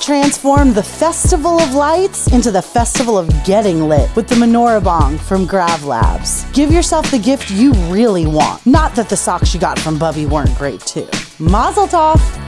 transform the Festival of Lights into the Festival of Getting Lit with the Menorah Bong from Grav Labs. Give yourself the gift you really want. Not that the socks you got from Bubby weren't great too. Mazel tov!